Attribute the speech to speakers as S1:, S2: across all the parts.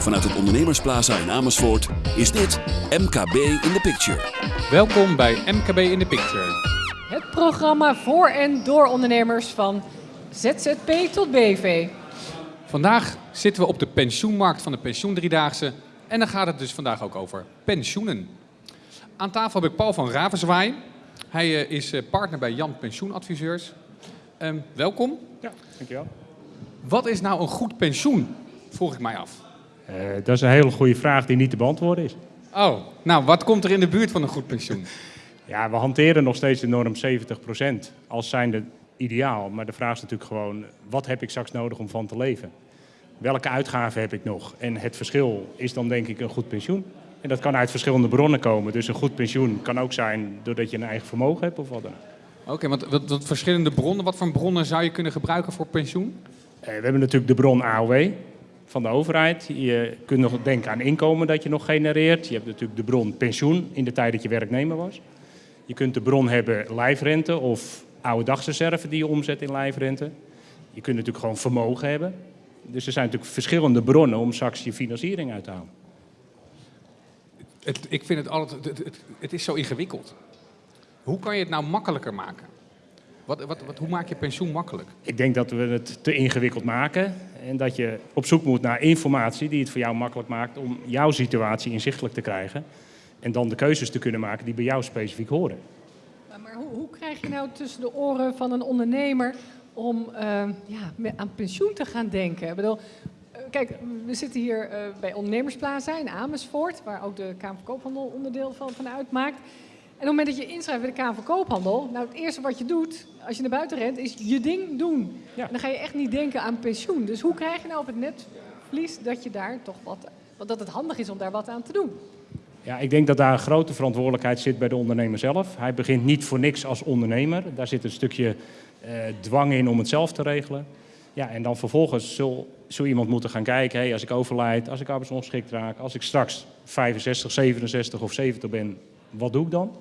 S1: Vanuit het Ondernemersplaza in Amersfoort is dit MKB in the Picture.
S2: Welkom bij MKB in the Picture.
S3: Het programma voor en door ondernemers van ZZP tot BV.
S2: Vandaag zitten we op de pensioenmarkt van de pensioendriedaagse en dan gaat het dus vandaag ook over pensioenen. Aan tafel heb ik Paul van Ravenzwaai. Hij eh, is eh, partner bij Jan Pensioenadviseurs. Ehm, welkom.
S4: Ja, dankjewel.
S2: Wat is nou een goed pensioen? Vroeg ik mij af.
S4: Uh, dat is een hele goede vraag die niet te beantwoorden is.
S2: Oh, nou wat komt er in de buurt van een goed pensioen?
S4: Ja, we hanteren nog steeds de norm 70% als zijnde ideaal. Maar de vraag is natuurlijk gewoon, wat heb ik straks nodig om van te leven? Welke uitgaven heb ik nog? En het verschil is dan denk ik een goed pensioen. En dat kan uit verschillende bronnen komen. Dus een goed pensioen kan ook zijn doordat je een eigen vermogen hebt of wat dan ook.
S2: Oké, want wat, wat, verschillende bronnen, wat voor bronnen zou je kunnen gebruiken voor pensioen?
S4: Uh, we hebben natuurlijk de bron AOW van de overheid. Je kunt nog denken aan inkomen dat je nog genereert. Je hebt natuurlijk de bron pensioen in de tijd dat je werknemer was. Je kunt de bron hebben lijfrente of oude dagsreserve die je omzet in lijfrente. Je kunt natuurlijk gewoon vermogen hebben. Dus er zijn natuurlijk verschillende bronnen om straks je financiering uit te halen.
S2: Het, ik vind het altijd, het, is zo ingewikkeld. Hoe kan je het nou makkelijker maken? Wat, wat, wat, hoe maak je pensioen makkelijk?
S4: Ik denk dat we het te ingewikkeld maken. En dat je op zoek moet naar informatie die het voor jou makkelijk maakt om jouw situatie inzichtelijk te krijgen. En dan de keuzes te kunnen maken die bij jou specifiek horen.
S3: Maar, maar hoe, hoe, krijg je nou tussen de oren van een ondernemer om uh, ja, aan pensioen te gaan denken? Ik bedoel, kijk, we zitten hier uh, bij Ondernemersplaza in Amersfoort, waar ook de Kamer van Koophandel onderdeel van, van uitmaakt. En op het moment dat je inschrijft bij de Kamer van Koophandel, nou het eerste wat je doet als je naar buiten rent, is je ding doen. Ja. En dan ga je echt niet denken aan pensioen. Dus hoe krijg je nou op het netvlies dat je daar toch wat, dat het handig is om daar wat aan te doen?
S4: Ja, ik denk dat daar een grote verantwoordelijkheid zit bij de ondernemer zelf. Hij begint niet voor niks als ondernemer. Daar zit een stukje uh, dwang in om het zelf te regelen. Ja, en dan vervolgens zul, zul iemand moeten gaan kijken, hey, als ik overlijd, als ik arbeidsongeschikt raak, als ik straks 65, 67 of 70 ben, wat doe ik dan?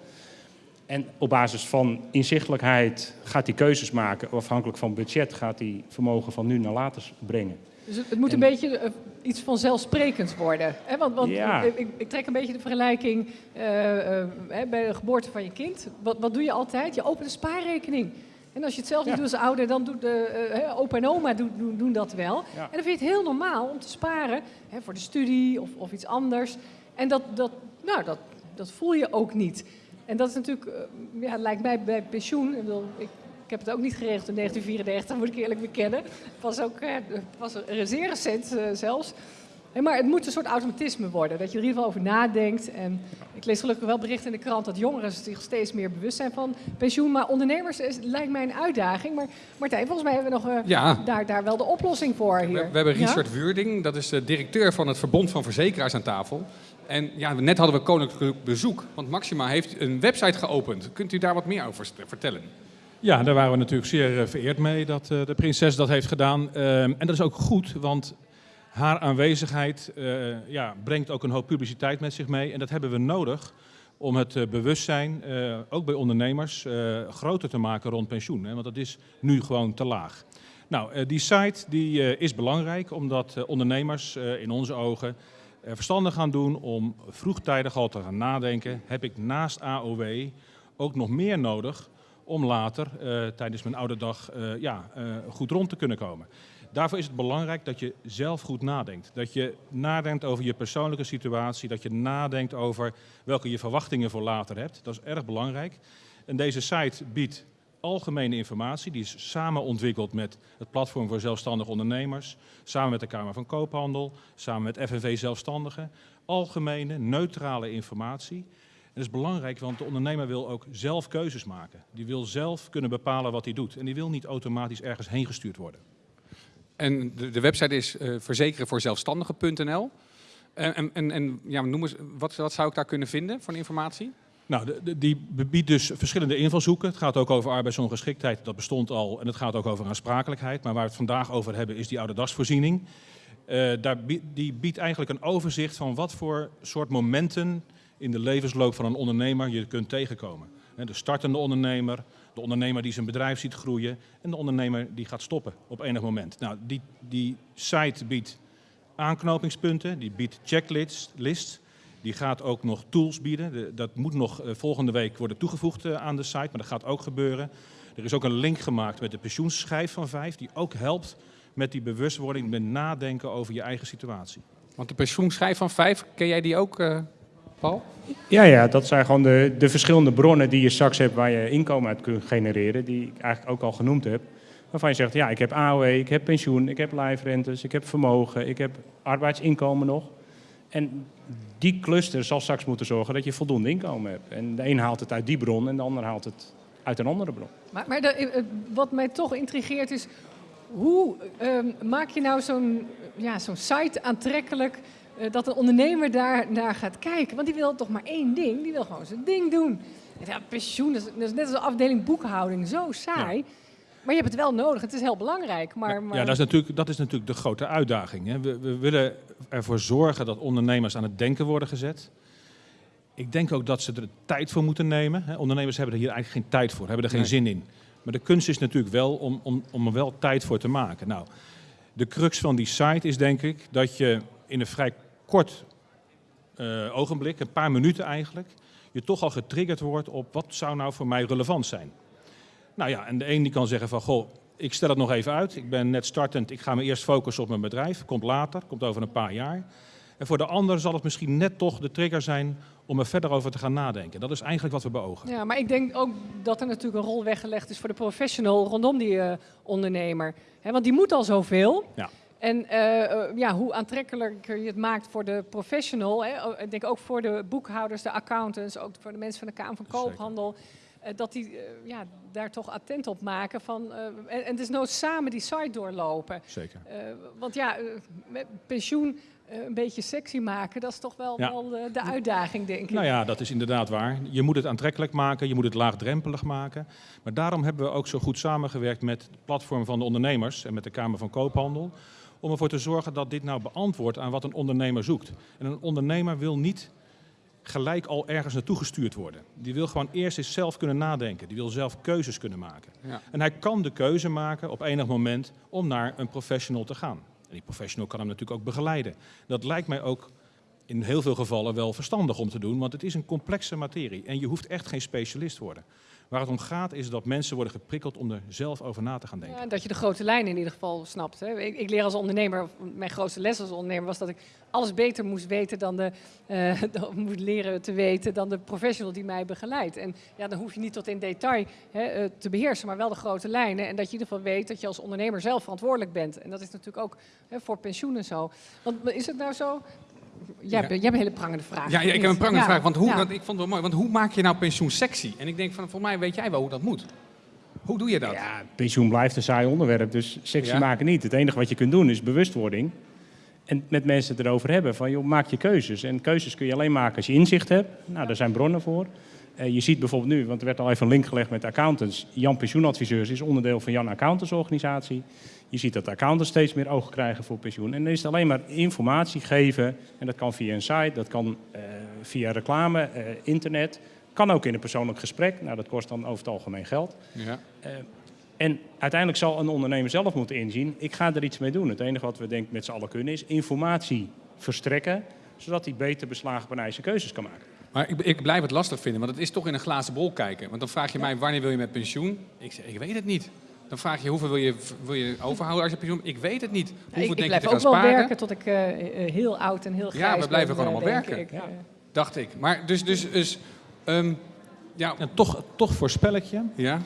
S4: En op basis van inzichtelijkheid gaat hij keuzes maken. Afhankelijk van budget gaat hij vermogen van nu naar later brengen.
S3: Dus het, het moet een beetje uh, iets vanzelfsprekends worden. Hè? Want, want ja. ik, ik, trek een beetje de vergelijking uh, uh, bij de geboorte van je kind. Wat, wat doe je altijd? Je opent een spaarrekening. En als je het zelf niet ja. doet als ouder, dan doet de opa en oma doen, doen, doen dat wel. Ja. En dan vind je het heel normaal om te sparen hè, voor de studie of, of iets anders. En dat, dat, nou, dat, dat voel je ook niet. En dat is natuurlijk, uh, ja, lijkt mij bij pensioen. Ik, bedoel, ik, ik, heb het ook niet geregeld in 1934, moet ik eerlijk bekennen. Het was ook uh, was er zeer recent uh, zelfs. Maar het moet een soort automatisme worden, dat je er in ieder geval over nadenkt. En ik lees gelukkig wel berichten in de krant dat jongeren zich steeds meer bewust zijn van pensioen. Maar ondernemers is, lijkt mij een uitdaging. Maar Martijn, volgens mij hebben we nog ja. daar, daar wel de oplossing voor hier.
S2: We, we hebben Richard ja? Wuurding, dat is de directeur van het Verbond van Verzekeraars aan tafel. En ja, net hadden we koninklijk bezoek, want Maxima heeft een website geopend. Kunt u daar wat meer over vertellen?
S5: Ja, daar waren we natuurlijk zeer vereerd mee dat uh, de prinses dat heeft gedaan. Uh, en dat is ook goed, want haar aanwezigheid uh, ja, brengt ook een hoop publiciteit met zich mee. En dat hebben we nodig om het bewustzijn, ook bij ondernemers, groter te maken rond pensioen. Want dat is nu gewoon te laag. Nou, die site die, is belangrijk omdat ondernemers in onze ogen verstandig gaan doen om vroegtijdig al te gaan nadenken. Heb ik naast AOW ook nog meer nodig om later uh, tijdens mijn oude dag uh, ja, uh, goed rond te kunnen komen. Daarvoor is het belangrijk dat je zelf goed nadenkt. Dat je nadenkt over je persoonlijke situatie, dat je nadenkt over welke je verwachtingen voor later hebt. Dat is erg belangrijk. En deze site biedt algemene informatie. Die is samen ontwikkeld met het Platform voor Zelfstandige Ondernemers, samen met de Kamer van Koophandel, samen met FNV Zelfstandigen. Algemene, neutrale informatie. En dat is belangrijk, want de ondernemer wil ook zelf keuzes maken. Die wil zelf kunnen bepalen wat hij doet. En die wil niet automatisch ergens heen gestuurd worden.
S2: En de, website is uh, verzekerenvoorzelfstandigen.nl. En, en, en, en ja, noem eens, wat, wat zou ik daar kunnen vinden voor informatie?
S5: Nou, die biedt dus verschillende invalshoeken. Het gaat ook over arbeidsongeschiktheid, dat bestond al. En het gaat ook over aansprakelijkheid. Maar waar we het vandaag over hebben is die oude dasvoorziening. Uh, daar, die biedt eigenlijk een overzicht van wat voor soort momenten in de levensloop van een ondernemer je kunt tegenkomen. De startende ondernemer, de ondernemer die zijn bedrijf ziet groeien en de ondernemer die gaat stoppen op enig moment. Nou, die, die site biedt aanknopingspunten, die biedt checklists, die gaat ook nog tools bieden. dat moet nog volgende week worden toegevoegd aan de site, maar dat gaat ook gebeuren. Er is ook een link gemaakt met de pensioenschijf van vijf, die ook helpt met die bewustwording, met nadenken over je eigen situatie.
S2: Want de pensioenschijf van vijf, ken jij die ook, uh, Paul?
S4: Ja, ja, dat zijn gewoon de, de verschillende bronnen die je straks hebt waar je inkomen uit kunt genereren, die ik eigenlijk ook al genoemd heb. Waarvan je zegt, ja, ik heb AOW, ik heb pensioen, ik heb lijfrentes, ik heb vermogen, ik heb arbeidsinkomen nog. En die cluster zal straks moeten zorgen dat je voldoende inkomen hebt. En de een haalt het uit die bron en de ander haalt het uit een andere bron.
S3: Maar, maar de, wat mij toch intrigeert is, hoe ehm, maak je nou zo'n ja, zo'n site aantrekkelijk uh, dat een ondernemer daar naar gaat kijken? Want die wil toch maar één ding, die wil gewoon zijn ding doen. Ja, pensioen, dat is, net als een afdeling boekhouding, zo saai. Maar je hebt het wel nodig, het is heel belangrijk. Maar, maar...
S5: Ja, dat is, natuurlijk, dat is natuurlijk de grote uitdaging. Hè. We, we willen ervoor zorgen dat ondernemers aan het denken worden gezet. Ik denk ook dat ze er tijd voor moeten nemen. Ondernemers hebben er hier eigenlijk geen tijd voor, hebben er geen zin in. Maar de kunst is natuurlijk wel om, om, om er wel tijd voor te maken. Nou, de crux van die site is denk ik dat je in een vrij kort uh, ogenblik, een paar minuten eigenlijk, je toch al getriggerd wordt op wat zou nou voor mij relevant zijn. Nou ja, en de een die kan zeggen van, goh, ik stel het nog even uit. Ik ben net startend, ik ga me eerst focussen op mijn bedrijf. Komt later, komt over een paar jaar. En voor de ander zal het misschien net toch de trigger zijn om er verder over te gaan nadenken. Dat is eigenlijk wat we beogen.
S3: Ja, maar ik denk ook dat er natuurlijk een rol weggelegd is voor de professional rondom die uh, ondernemer. He, want die moet al zoveel. Ja. En uh, ja, hoe aantrekkelijker je het maakt voor de professional, hè, ik denk ook voor de boekhouders, de accountants, ook voor de mensen van de Kamer van Koophandel. Dat die ja, daar toch attent op maken. Van, en, en het is nood samen die site doorlopen.
S5: Zeker.
S3: want ja, pensioen eh, een beetje sexy maken, dat is toch wel, wel de, de, uitdaging, denk ik.
S5: Nou ja, dat is inderdaad waar. Je moet het aantrekkelijk maken, je moet het laagdrempelig maken. Maar daarom hebben we ook zo goed samengewerkt met het platform van de ondernemers en met de Kamer van Koophandel. Om ervoor te zorgen dat dit nou beantwoordt aan wat een ondernemer zoekt. En een ondernemer wil niet gelijk al ergens naartoe gestuurd worden. Die wil gewoon eerst eens zelf kunnen nadenken. Die wil zelf keuzes kunnen maken. Ja. En hij kan de keuze maken op enig moment om naar een professional te gaan. En die professional kan hem natuurlijk ook begeleiden. Dat lijkt mij ook in heel veel gevallen wel verstandig om te doen, want het is een complexe materie en je hoeft echt geen specialist te worden. Waar het om gaat is dat mensen worden geprikkeld om er zelf over na te gaan denken.
S3: Ja, dat je de grote lijnen in ieder geval snapt. Hè. Ik, leer als ondernemer, mijn grootste les als ondernemer was dat ik alles beter moest weten dan de, uh, moet leren te weten dan de professional die mij begeleidt. En ja, dan hoef je niet tot in detail hè, eh, te beheersen, maar wel de grote lijnen. En dat je in ieder geval weet dat je als ondernemer zelf verantwoordelijk bent. En dat is natuurlijk ook hè, voor pensioen en zo. Want is het nou zo Jij, hebt, een hele prangende vraag.
S2: Ja, ja ik heb een prangende vraag. Want, hoe, want ik vond het wel mooi. Want hoe maak je nou pensioen sexy? En ik denk van, voor mij weet jij wel hoe dat moet. Hoe doe je dat?
S4: Ja, pensioen blijft een saai onderwerp, dus sexy maken niet. Het enige wat je kunt doen is bewustwording. En met mensen het erover hebben van, joh, maak je keuzes. En keuzes kun je alleen maken als je inzicht hebt. Nou, daar zijn bronnen voor. Uh, je ziet bijvoorbeeld nu, want er werd al even een link gelegd met accountants. Jan Pensioenadviseurs is onderdeel van Jan Accountants Organisatie. Je ziet dat accountants steeds meer oog krijgen voor pensioen. En dan is het alleen maar informatie geven. En dat kan via een site, dat kan uh, via reclame, uh, internet. Kan ook in een persoonlijk gesprek. Nou, dat kost dan over het algemeen geld. Ja. Uh, en uiteindelijk zal een ondernemer zelf moeten inzien, ik ga er iets mee doen. Het enige wat we denk met z'n allen kunnen is informatie verstrekken, zodat hij beter beslagen zijn keuzes kan maken.
S2: Maar ik, ik, blijf het lastig vinden, want het is toch in een glazen bol kijken. Want dan vraag je mij, wanneer wil je met pensioen? Ik zeg, ik weet het niet. Dan vraag je hoeveel wil je, wil je overhouden als je pensioen? Ik weet het niet. Hoeveel
S3: ik,
S2: denk
S3: ik blijf
S2: je
S3: ook wel werken tot ik uh, heel oud en heel grijs
S2: Ja, we blijven gewoon allemaal werken. Ik, ja. Dacht ik. Maar dus, dus, dus um,
S5: ja. En toch, toch voorspel ik je ja?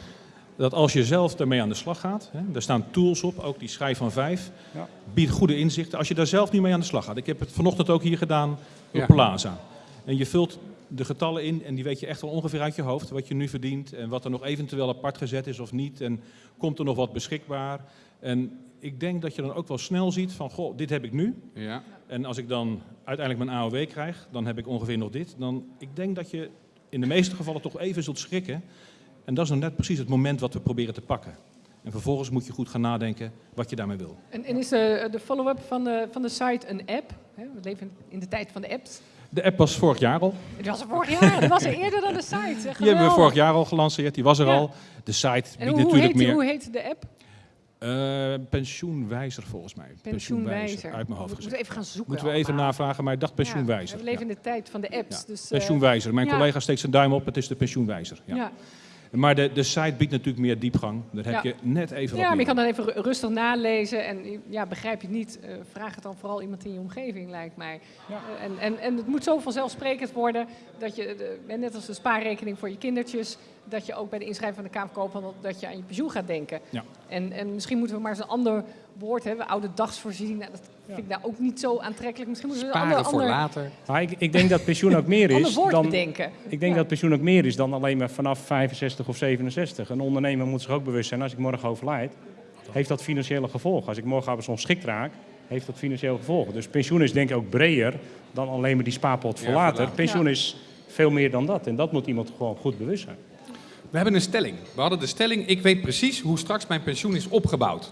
S5: dat als je zelf ermee aan de slag gaat, hè, er staan tools op, ook die schrijf van vijf, ja. biedt goede inzichten. Als je daar zelf niet mee aan de slag gaat. Ik heb het vanochtend ook hier gedaan op ja. Plaza. En je vult de getallen in en die weet je echt wel ongeveer uit je hoofd. Wat je nu verdient en wat er nog eventueel apart gezet is of niet. En komt er nog wat beschikbaar. En ik denk dat je dan ook wel snel ziet van, goh, dit heb ik nu. Ja. En als ik dan uiteindelijk mijn AOW krijg, dan heb ik ongeveer nog dit. Dan, ik denk dat je in de meeste gevallen toch even zult schrikken. En dat is dan net precies het moment wat we proberen te pakken. En vervolgens moet je goed gaan nadenken wat je daarmee wil.
S3: En, en is de, de follow-up van de, van de site een app? We leven in de tijd van de apps.
S5: De app was vorig jaar al.
S3: Die was er vorig jaar, dat was er eerder dan de site.
S5: Die hebben we vorig jaar al gelanceerd, die was er al. De site biedt
S3: hoe
S5: natuurlijk
S3: heet,
S5: meer...
S3: Hoe heet de app?
S5: Uh, pensioenwijzer volgens mij.
S3: Pensioenwijzer.
S5: Uit mijn hoofd
S3: We
S5: gezegd.
S3: moeten even gaan zoeken.
S5: Moeten we even
S3: allemaal.
S5: navragen, maar ik dacht pensioenwijzer.
S3: Ja, we leven
S5: Ja.
S3: in de tijd van de apps. Dus, eh,
S5: Pensioenwijzer. Mijn collega steekt zijn duim op, het is de pensioenwijzer. Ja.
S3: Ja.
S5: Maar de, de site biedt natuurlijk meer diepgang. Daar heb
S3: Ja.
S5: je net even
S3: Ja, maar je kan dan even ru- rustig nalezen en ja, begrijp je het niet, eh, vraag het dan vooral iemand in je omgeving, lijkt mij. Eh, en, en, en het moet zo vanzelfsprekend worden dat je, de, net als de spaarrekening voor je kindertjes, dat je ook bij de inschrijving van de Kamer Koophandel, dat je aan je pensioen gaat denken.
S5: Ja.
S3: En, en misschien moeten we maar eens een ander woord hebben, oude dagsvoorziening, nou, dat vind ik nou ook niet zo aantrekkelijk. Misschien moeten we een
S2: Sparen
S3: ander,
S2: voor
S3: ander,
S2: later.
S4: Maar ik, ik denk dat pensioen ook meer is
S3: woord
S4: dan...
S3: bedenken.
S4: Ik denk
S3: Ja.
S4: dat pensioen ook meer is dan alleen maar vanaf 65 of 67. Een ondernemer moet zich ook bewust zijn, als ik morgen overlijd, heeft dat financiële gevolgen. Als ik morgen arbeidsongeschikt raak, heeft dat financiële gevolgen. Dus pensioen is denk ik ook breder dan alleen maar die spaarpot voor
S2: Ja,
S4: later.
S2: voor later.
S4: Pensioen
S3: Ja.
S4: is veel meer dan dat. En dat moet iemand gewoon goed bewust zijn.
S2: We hebben een stelling. We hadden de stelling, ik weet precies hoe straks mijn pensioen is opgebouwd.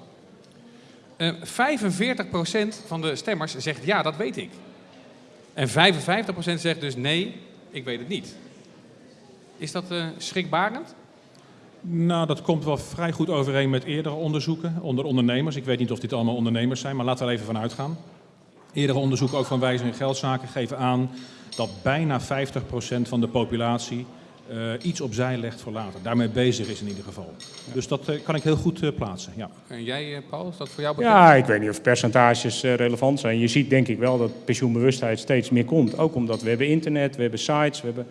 S2: Eh 45% van de stemmers zegt ja, dat weet ik. En 55% zegt dus nee, ik weet het niet. Is dat eh, schrikbarend?
S5: Nou, dat komt wel vrij goed overeen met eerdere onderzoeken onder ondernemers. Ik weet niet of dit allemaal ondernemers zijn, maar laten we er even van uitgaan. Eerdere onderzoeken, ook van Wijzer in Geldzaken, geven aan dat bijna 50% van de populatie eh, iets opzij legt voor later. Daarmee bezig is in ieder geval. Dus dat eh, kan ik heel goed eh, plaatsen. Ja.
S2: En jij, eh, Paul, is dat voor jou bekend?
S4: Ja, ik weet niet of percentages relevant zijn. Je ziet denk ik wel dat pensioenbewustheid steeds meer komt. Ook omdat we hebben internet, we hebben sites, we hebben...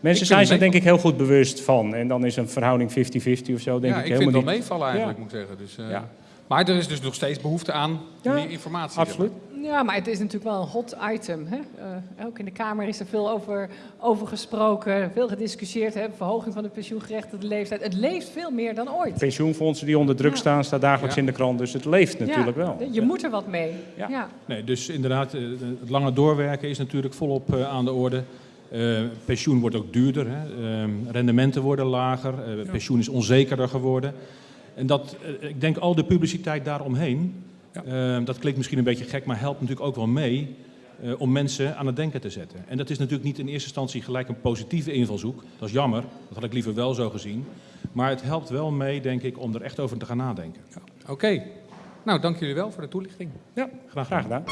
S4: Mensen zijn zich denk ik heel goed bewust van. En dan is een verhouding 50-50 of zo denk
S2: ja,
S4: ik
S2: ik
S4: helemaal
S2: vind het wel meevallen eigenlijk,
S4: Ja.
S2: moet ik zeggen. Dus, eh,
S4: Ja.
S2: Maar er is dus nog steeds behoefte aan
S4: Ja,
S2: meer informatie.
S4: Absoluut.
S3: Ja, maar het is natuurlijk wel een hot item. Hè? Eh, ook in de Kamer is er veel over, over gesproken, veel gediscussieerd. Hè? Verhoging van de pensioengerechtigde leeftijd. Het leeft veel meer dan ooit.
S4: Pensioenfondsen die onder druk
S3: Ja.
S4: staan, staat dagelijks
S2: Ja.
S4: in de krant. Dus het leeft natuurlijk
S3: ja,
S4: wel.
S3: Je moet er wat mee.
S4: Ja.
S3: Ja.
S5: Nee, dus inderdaad, eh, het lange doorwerken is natuurlijk volop eh, aan de orde. Eh, pensioen wordt ook duurder, hè. Eh, rendementen worden lager, eh, pensioen is onzekerder geworden. En dat, ik denk al de publiciteit daaromheen, eh, dat klinkt misschien een beetje gek, maar helpt natuurlijk ook wel mee eh, om mensen aan het denken te zetten. En dat is natuurlijk niet in eerste instantie gelijk een positieve invalshoek. Dat is jammer, dat had ik liever wel zo gezien. Maar het helpt wel mee, denk ik, om er echt over te gaan nadenken.
S2: Oké. Nou, dank jullie wel voor de toelichting.
S4: Ja, graag gedaan.